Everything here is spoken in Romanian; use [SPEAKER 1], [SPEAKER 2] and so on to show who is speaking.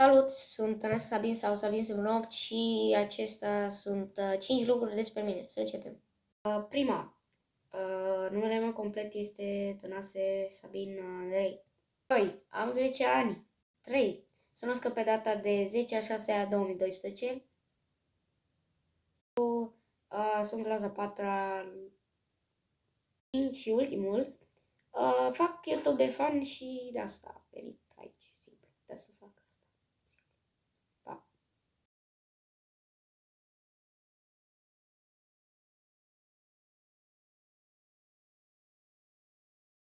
[SPEAKER 1] Salut, sunt Ana Sabin sau Sabin 8 și acestea sunt uh, 5 lucruri despre mine. Să începem. Uh, prima, uh, numele meu complet este Tănase Sabin uh, Andrei. 2. Am 10 ani. 3. Sunt născut pe data de 10 a 6 a 2012. Uh, sunt clasa 4 și ultimul. Uh, fac YouTube de fan și de asta venit.